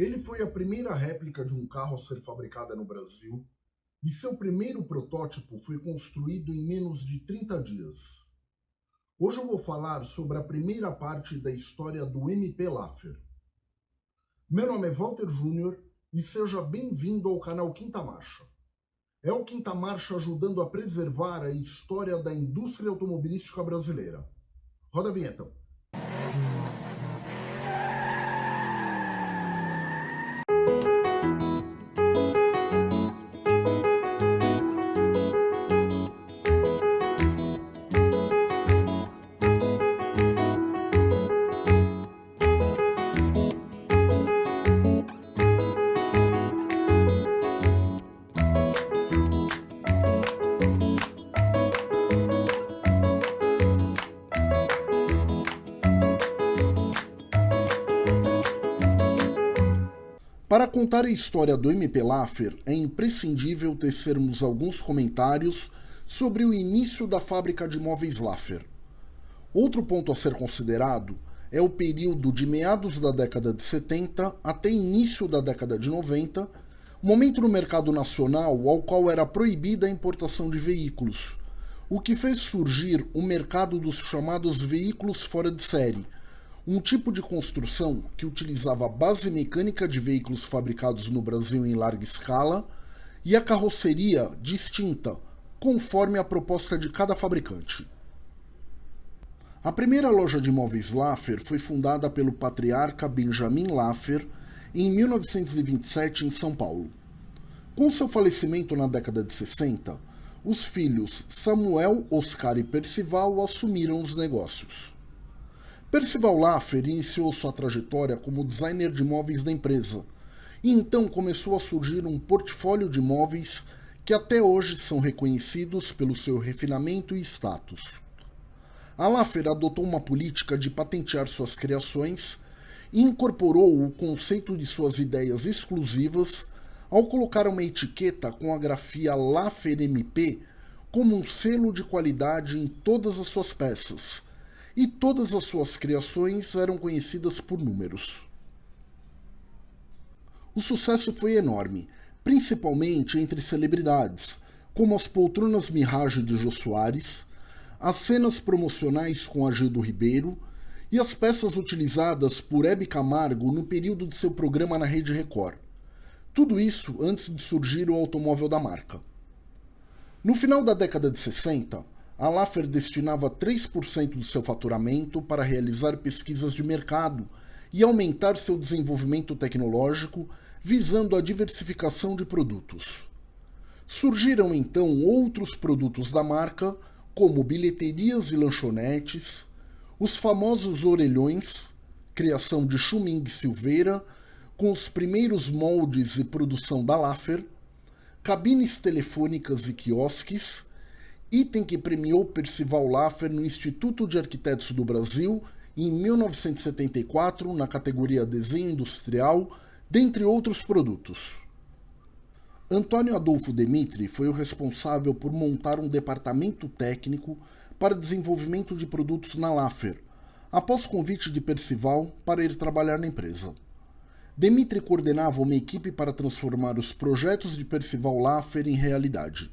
Ele foi a primeira réplica de um carro a ser fabricada no Brasil e seu primeiro protótipo foi construído em menos de 30 dias. Hoje eu vou falar sobre a primeira parte da história do MP Laffer. Meu nome é Walter Júnior e seja bem-vindo ao canal Quinta Marcha. É o Quinta Marcha ajudando a preservar a história da indústria automobilística brasileira. Roda a vinheta. Para contar a história do MP Laffer, é imprescindível tecermos alguns comentários sobre o início da fábrica de móveis Laffer. Outro ponto a ser considerado é o período de meados da década de 70 até início da década de 90, momento no mercado nacional ao qual era proibida a importação de veículos, o que fez surgir o mercado dos chamados veículos fora de série, um tipo de construção que utilizava a base mecânica de veículos fabricados no Brasil em larga escala e a carroceria distinta, conforme a proposta de cada fabricante. A primeira loja de móveis Laffer foi fundada pelo patriarca Benjamin Laffer em 1927 em São Paulo. Com seu falecimento na década de 60, os filhos Samuel, Oscar e Percival assumiram os negócios. Percival Laffer iniciou sua trajetória como designer de móveis da empresa, e então começou a surgir um portfólio de móveis que até hoje são reconhecidos pelo seu refinamento e status. A Laffer adotou uma política de patentear suas criações e incorporou o conceito de suas ideias exclusivas ao colocar uma etiqueta com a grafia Laffer MP como um selo de qualidade em todas as suas peças, e todas as suas criações eram conhecidas por números. O sucesso foi enorme, principalmente entre celebridades, como as poltronas Mirage de Jô Soares, as cenas promocionais com Agildo Ribeiro e as peças utilizadas por Hebe Camargo no período de seu programa na Rede Record. Tudo isso antes de surgir o automóvel da marca. No final da década de 60, a Laffer destinava 3% do seu faturamento para realizar pesquisas de mercado e aumentar seu desenvolvimento tecnológico, visando a diversificação de produtos. Surgiram então outros produtos da marca, como bilheterias e lanchonetes, os famosos orelhões, criação de Chuming Silveira, com os primeiros moldes e produção da Laffer, cabines telefônicas e quiosques, item que premiou Percival Laffer no Instituto de Arquitetos do Brasil em 1974 na categoria Desenho Industrial, dentre outros produtos. Antônio Adolfo Demitri foi o responsável por montar um departamento técnico para desenvolvimento de produtos na Laffer, após convite de Percival para ir trabalhar na empresa. Demitri coordenava uma equipe para transformar os projetos de Percival Laffer em realidade.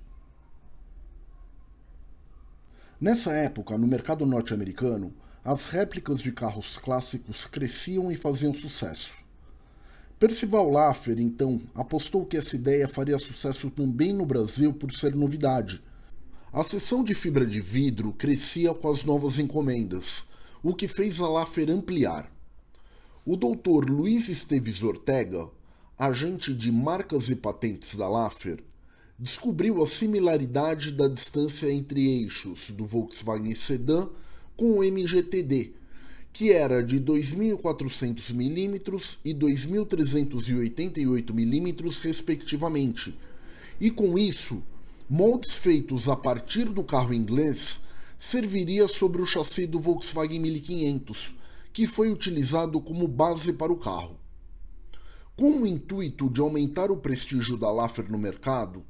Nessa época, no mercado norte-americano, as réplicas de carros clássicos cresciam e faziam sucesso. Percival Laffer, então, apostou que essa ideia faria sucesso também no Brasil por ser novidade. A seção de fibra de vidro crescia com as novas encomendas, o que fez a Laffer ampliar. O Dr. Luiz Esteves Ortega, agente de marcas e patentes da Laffer, descobriu a similaridade da distância entre eixos do Volkswagen Sedan com o MGTD, que era de 2.400 mm e 2.388 mm respectivamente, e com isso, moldes feitos a partir do carro inglês serviria sobre o chassi do Volkswagen 1500, que foi utilizado como base para o carro. Com o intuito de aumentar o prestígio da Laffer no mercado,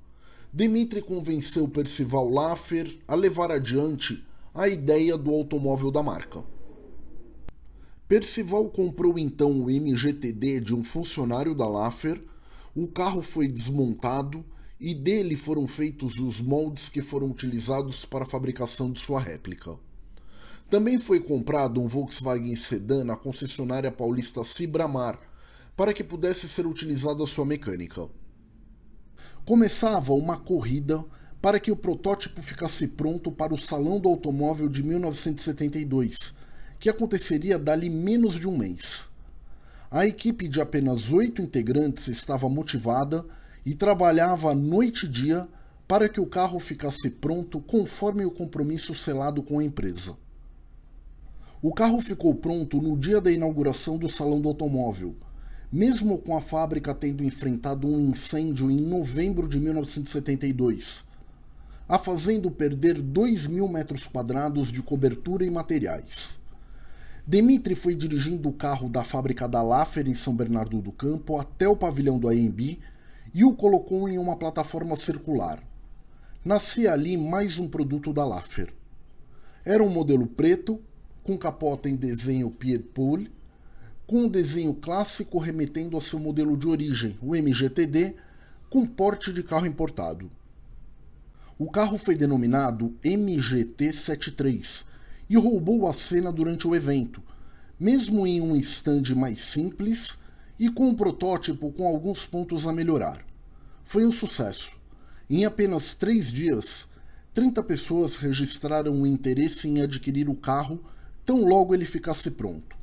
Dimitri convenceu Percival Laffer a levar adiante a ideia do automóvel da marca. Percival comprou então o MGTD de um funcionário da Laffer, o carro foi desmontado e dele foram feitos os moldes que foram utilizados para a fabricação de sua réplica. Também foi comprado um Volkswagen Sedan na concessionária paulista Cibramar, para que pudesse ser utilizada sua mecânica. Começava uma corrida para que o protótipo ficasse pronto para o Salão do Automóvel de 1972, que aconteceria dali menos de um mês. A equipe de apenas oito integrantes estava motivada e trabalhava noite e dia para que o carro ficasse pronto conforme o compromisso selado com a empresa. O carro ficou pronto no dia da inauguração do Salão do Automóvel, mesmo com a fábrica tendo enfrentado um incêndio em novembro de 1972, a fazendo perder 2 mil metros quadrados de cobertura e materiais. Dimitri foi dirigindo o carro da fábrica da Laffer em São Bernardo do Campo até o pavilhão do AMB e o colocou em uma plataforma circular. Nascia ali mais um produto da Laffer. Era um modelo preto, com capota em desenho Pied Paul, com um desenho clássico remetendo a seu modelo de origem, o MGTD, com porte de carro importado. O carro foi denominado MGT-73 e roubou a cena durante o evento, mesmo em um stand mais simples e com um protótipo com alguns pontos a melhorar. Foi um sucesso. Em apenas três dias, 30 pessoas registraram o interesse em adquirir o carro tão logo ele ficasse pronto.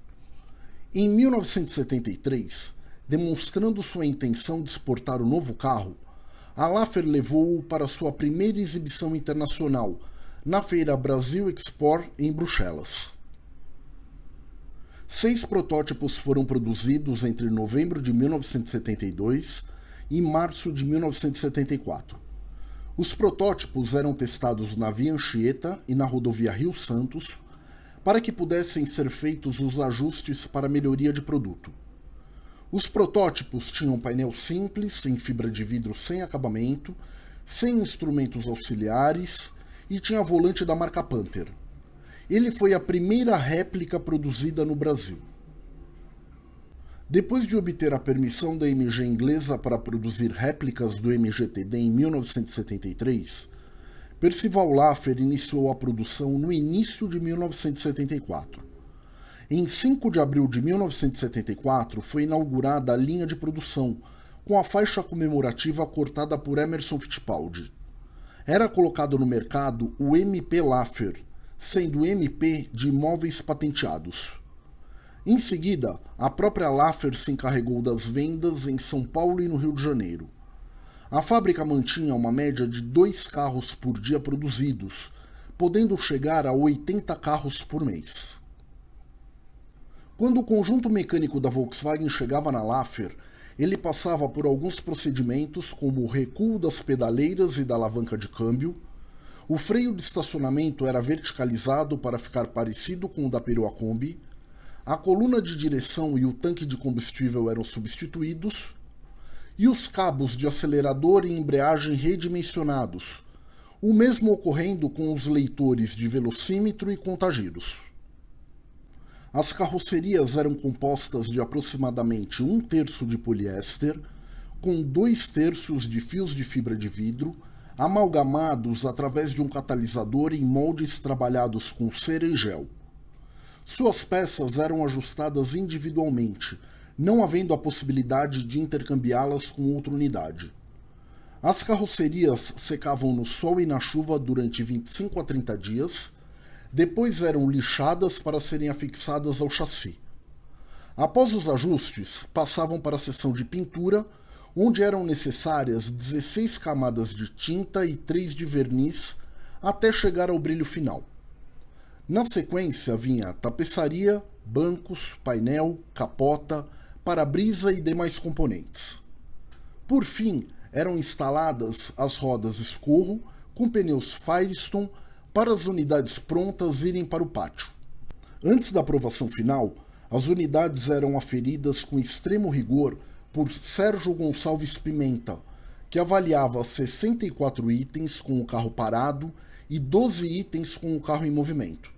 Em 1973, demonstrando sua intenção de exportar o novo carro, a Laffer levou-o para sua primeira exibição internacional, na feira Brasil Export em Bruxelas. Seis protótipos foram produzidos entre novembro de 1972 e março de 1974. Os protótipos eram testados na Via Anchieta e na rodovia Rio Santos para que pudessem ser feitos os ajustes para melhoria de produto. Os protótipos tinham painel simples, em fibra de vidro sem acabamento, sem instrumentos auxiliares e tinha volante da marca Panther. Ele foi a primeira réplica produzida no Brasil. Depois de obter a permissão da MG inglesa para produzir réplicas do MGTD em 1973, Percival Laffer iniciou a produção no início de 1974. Em 5 de abril de 1974 foi inaugurada a linha de produção, com a faixa comemorativa cortada por Emerson Fittipaldi era colocado no mercado o MP Laffer, sendo MP de imóveis patenteados. Em seguida, a própria Laffer se encarregou das vendas em São Paulo e no Rio de Janeiro. A fábrica mantinha uma média de dois carros por dia produzidos, podendo chegar a 80 carros por mês. Quando o conjunto mecânico da Volkswagen chegava na Laffer, ele passava por alguns procedimentos como o recuo das pedaleiras e da alavanca de câmbio, o freio de estacionamento era verticalizado para ficar parecido com o da Perua Kombi, a coluna de direção e o tanque de combustível eram substituídos, e os cabos de acelerador e embreagem redimensionados, o mesmo ocorrendo com os leitores de velocímetro e contagiros. As carrocerias eram compostas de aproximadamente um terço de poliéster, com dois terços de fios de fibra de vidro, amalgamados através de um catalisador em moldes trabalhados com cera e gel. Suas peças eram ajustadas individualmente, não havendo a possibilidade de intercambiá-las com outra unidade. As carrocerias secavam no sol e na chuva durante 25 a 30 dias depois eram lixadas para serem afixadas ao chassi. Após os ajustes, passavam para a seção de pintura, onde eram necessárias 16 camadas de tinta e 3 de verniz até chegar ao brilho final. Na sequência vinha tapeçaria, bancos, painel, capota, para-brisa e demais componentes. Por fim, eram instaladas as rodas escorro com pneus Firestone para as unidades prontas irem para o pátio. Antes da aprovação final, as unidades eram aferidas com extremo rigor por Sérgio Gonçalves Pimenta, que avaliava 64 itens com o carro parado e 12 itens com o carro em movimento.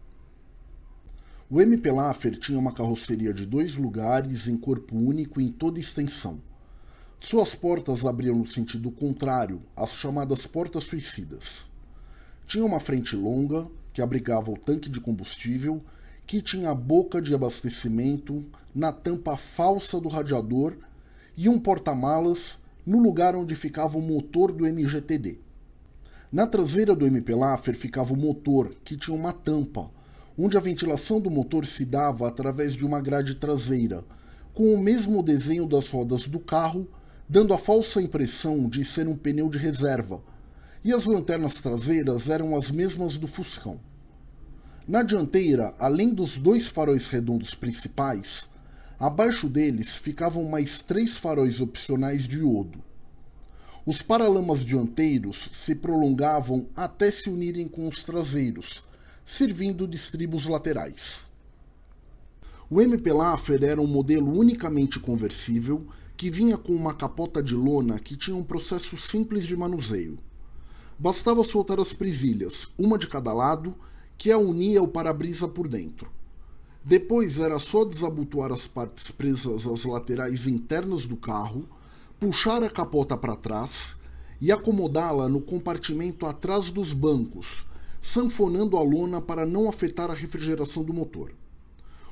O MP Laffer tinha uma carroceria de dois lugares em corpo único em toda extensão. Suas portas abriam no sentido contrário, as chamadas portas suicidas. Tinha uma frente longa, que abrigava o tanque de combustível, que tinha a boca de abastecimento na tampa falsa do radiador e um porta-malas no lugar onde ficava o motor do MGTD. Na traseira do MP Laffer ficava o motor, que tinha uma tampa, onde a ventilação do motor se dava através de uma grade traseira, com o mesmo desenho das rodas do carro, dando a falsa impressão de ser um pneu de reserva, e as lanternas traseiras eram as mesmas do Fuscão. Na dianteira, além dos dois faróis redondos principais, abaixo deles ficavam mais três faróis opcionais de iodo. Os paralamas dianteiros se prolongavam até se unirem com os traseiros, servindo de estribos laterais. O MP Laffer era um modelo unicamente conversível que vinha com uma capota de lona que tinha um processo simples de manuseio. Bastava soltar as presilhas, uma de cada lado, que a unia ao para-brisa por dentro. Depois era só desabotoar as partes presas às laterais internas do carro, puxar a capota para trás e acomodá-la no compartimento atrás dos bancos, sanfonando a lona para não afetar a refrigeração do motor.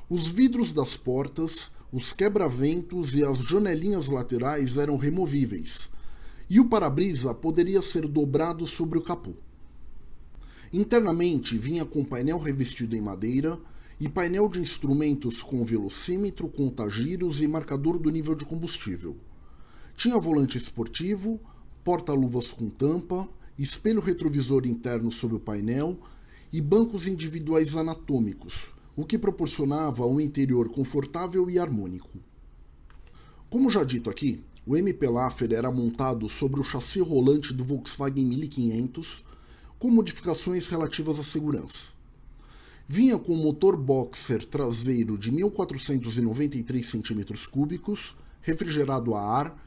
Os vidros das portas, os quebra-ventos e as janelinhas laterais eram removíveis, e o para-brisa poderia ser dobrado sobre o capô. Internamente vinha com painel revestido em madeira e painel de instrumentos com velocímetro, contagiros e marcador do nível de combustível. Tinha volante esportivo, porta-luvas com tampa espelho retrovisor interno sobre o painel e bancos individuais anatômicos, o que proporcionava um interior confortável e harmônico. Como já dito aqui, o MP Laffer era montado sobre o chassi rolante do Volkswagen 1500, com modificações relativas à segurança. Vinha com motor boxer traseiro de 1493 cm3, refrigerado a ar,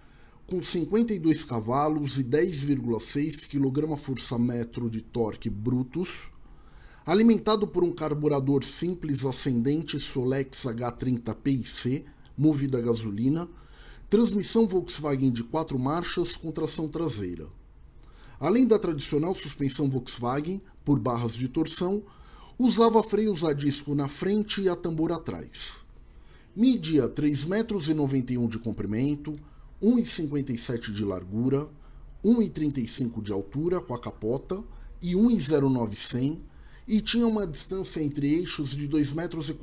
com 52 cavalos e 10,6 kgfm de torque brutos, alimentado por um carburador simples ascendente Solex H30 PIC, movido a gasolina, transmissão Volkswagen de quatro marchas com tração traseira. Além da tradicional suspensão Volkswagen, por barras de torção, usava freios a disco na frente e a tambor atrás. Media 3,91 metros de comprimento, 1,57 de largura, 1,35 de altura com a capota e 1,09 e tinha uma distância entre eixos de 2,40 metros.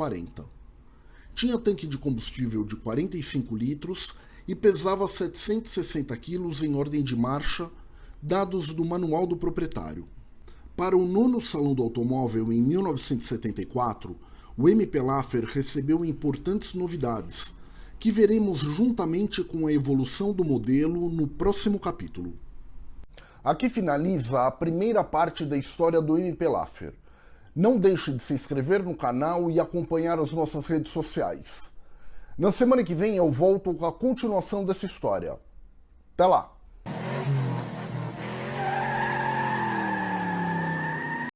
Tinha tanque de combustível de 45 litros e pesava 760 quilos em ordem de marcha, dados do manual do proprietário. Para o nono Salão do Automóvel em 1974, o MP Laffer recebeu importantes novidades, que veremos juntamente com a evolução do modelo no próximo capítulo. Aqui finaliza a primeira parte da história do MP Laffer. Não deixe de se inscrever no canal e acompanhar as nossas redes sociais. Na semana que vem eu volto com a continuação dessa história. Até lá!